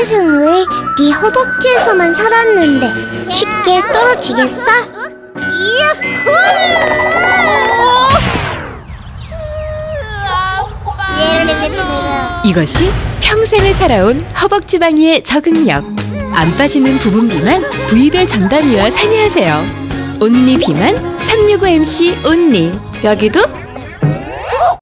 평생을 네 허벅지에서만 살았는데 쉽게 떨어지겠어? 이것이 평생을 살아온 허벅지방이의 적응력. 안 빠지는 부분 비만 부위별 전담의와 상의하세요. 온리 비만 365MC 온리. 여기도